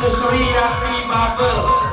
741 dengan grup